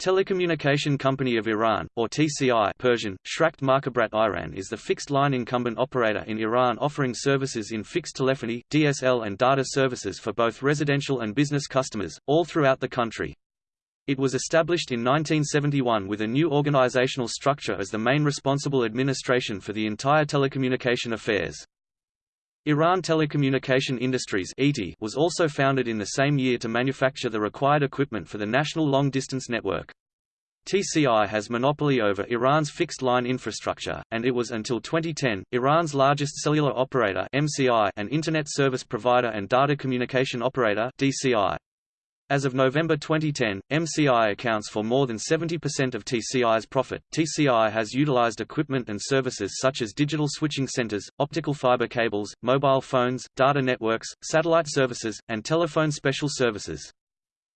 Telecommunication Company of Iran, or TCI Persian, Shrakt Markabrat Iran is the fixed-line incumbent operator in Iran offering services in fixed telephony, DSL and data services for both residential and business customers, all throughout the country. It was established in 1971 with a new organizational structure as the main responsible administration for the entire telecommunication affairs. Iran Telecommunication Industries was also founded in the same year to manufacture the required equipment for the national long-distance network. TCI has monopoly over Iran's fixed-line infrastructure, and it was until 2010, Iran's largest cellular operator MCI and Internet service provider and data communication operator DCI. As of November 2010, MCI accounts for more than 70% of TCI's profit. TCI has utilized equipment and services such as digital switching centers, optical fiber cables, mobile phones, data networks, satellite services, and telephone special services.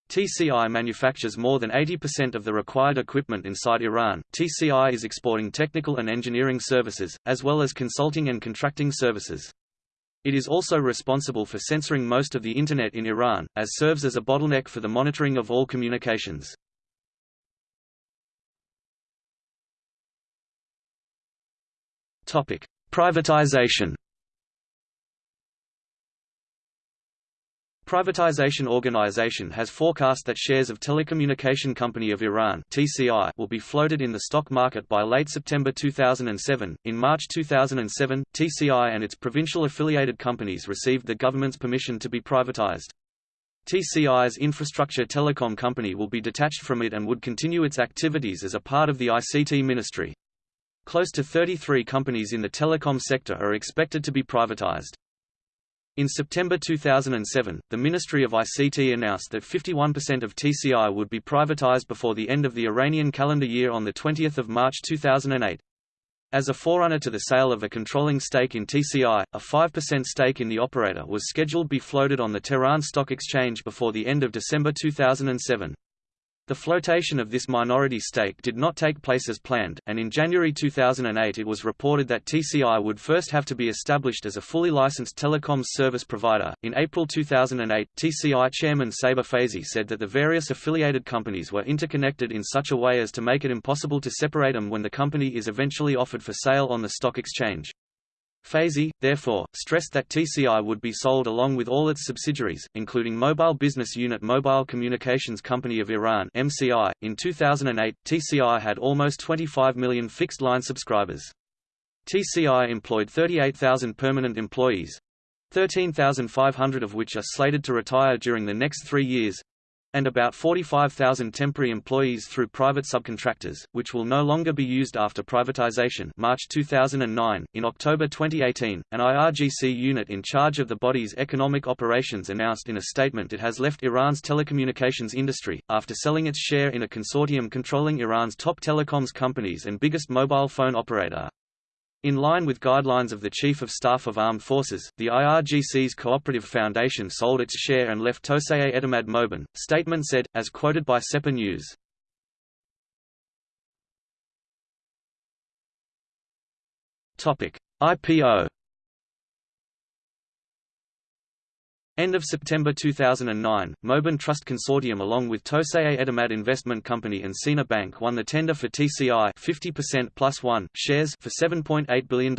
TCI manufactures more than 80% of the required equipment inside Iran. TCI is exporting technical and engineering services, as well as consulting and contracting services. It is also responsible for censoring most of the Internet in Iran, as serves as a bottleneck for the monitoring of all communications. Privatization Privatization Organization has forecast that shares of Telecommunication Company of Iran (TCI) will be floated in the stock market by late September 2007. In March 2007, TCI and its provincial affiliated companies received the government's permission to be privatized. TCI's infrastructure telecom company will be detached from it and would continue its activities as a part of the ICT ministry. Close to 33 companies in the telecom sector are expected to be privatized. In September 2007, the Ministry of ICT announced that 51% of TCI would be privatized before the end of the Iranian calendar year on 20 March 2008. As a forerunner to the sale of a controlling stake in TCI, a 5% stake in the operator was scheduled to be floated on the Tehran Stock Exchange before the end of December 2007. The flotation of this minority stake did not take place as planned, and in January 2008 it was reported that TCI would first have to be established as a fully licensed telecoms service provider. In April 2008, TCI chairman Saber Faizi said that the various affiliated companies were interconnected in such a way as to make it impossible to separate them when the company is eventually offered for sale on the stock exchange. Faizi, therefore, stressed that TCI would be sold along with all its subsidiaries, including Mobile Business Unit Mobile Communications Company of Iran (MCI). In 2008, TCI had almost 25 million fixed-line subscribers. TCI employed 38,000 permanent employees, 13,500 of which are slated to retire during the next three years, and about 45,000 temporary employees through private subcontractors, which will no longer be used after privatization March 2009. In October 2018, an IRGC unit in charge of the body's economic operations announced in a statement it has left Iran's telecommunications industry, after selling its share in a consortium controlling Iran's top telecoms companies and biggest mobile phone operator. In line with guidelines of the Chief of Staff of Armed Forces, the IRGC's Cooperative Foundation sold its share and left Toseye Etemad Moban, statement said, as quoted by SEPA News. IPO End of September 2009, Moban Trust Consortium along with Toseye Etemad Investment Company and Sina Bank won the tender for TCI 50% plus one shares for $7.8 billion.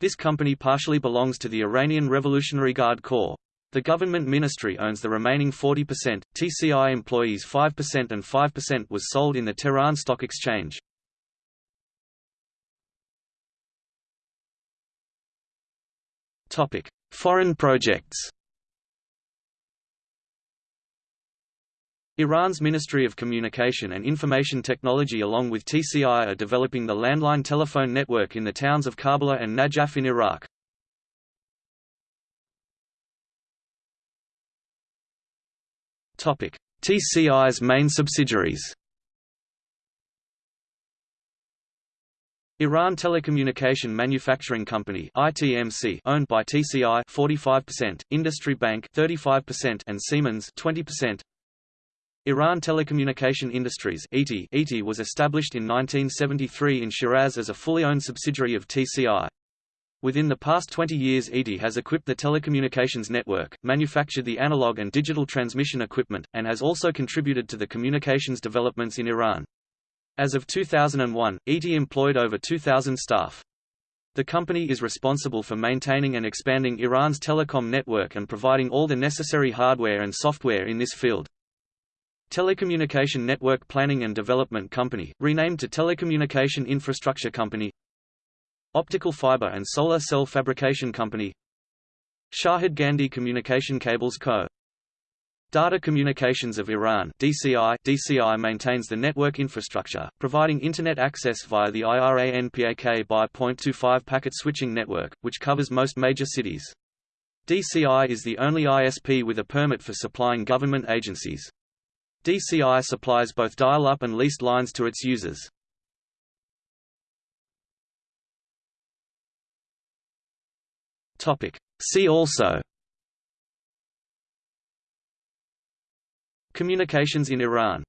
This company partially belongs to the Iranian Revolutionary Guard Corps. The government ministry owns the remaining 40%, TCI employees 5% and 5% was sold in the Tehran Stock Exchange. Foreign projects Iran's Ministry of Communication and Information Technology along with TCI are developing the landline telephone network in the towns of Karbala and Najaf in Iraq. TCI's main subsidiaries Iran Telecommunication Manufacturing Company (ITMC), owned by TCI 45%, Industry Bank 35%, and Siemens 20%. Iran Telecommunication Industries (ITI) was established in 1973 in Shiraz as a fully owned subsidiary of TCI. Within the past 20 years ETI has equipped the telecommunications network, manufactured the analog and digital transmission equipment, and has also contributed to the communications developments in Iran. As of 2001, ETI employed over 2,000 staff. The company is responsible for maintaining and expanding Iran's telecom network and providing all the necessary hardware and software in this field. Telecommunication Network Planning and Development Company, renamed to Telecommunication Infrastructure Company Optical Fiber and Solar Cell Fabrication Company Shahid Gandhi Communication Cables Co. Data Communications of Iran DCI, DCI maintains the network infrastructure, providing Internet access via the IRANPAK by .25 packet switching network, which covers most major cities. DCI is the only ISP with a permit for supplying government agencies. DCI supplies both dial-up and leased lines to its users. See also Communications in Iran